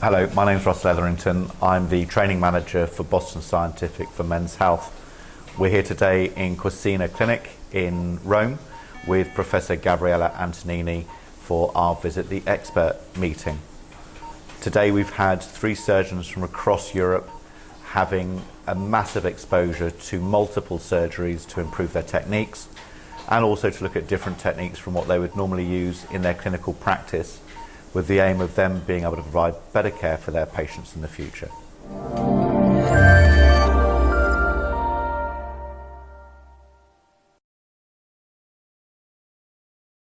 Hello, my name is Ross Leatherington. I'm the training manager for Boston Scientific for Men's Health. We're here today in Quercina Clinic in Rome with Professor Gabriele Antonini for our Visit the Expert meeting. Today we've had three surgeons from across Europe having a massive exposure to multiple surgeries to improve their techniques and also to look at different techniques from what they would normally use in their clinical practice with the aim of them being able to provide better care for their patients in the future.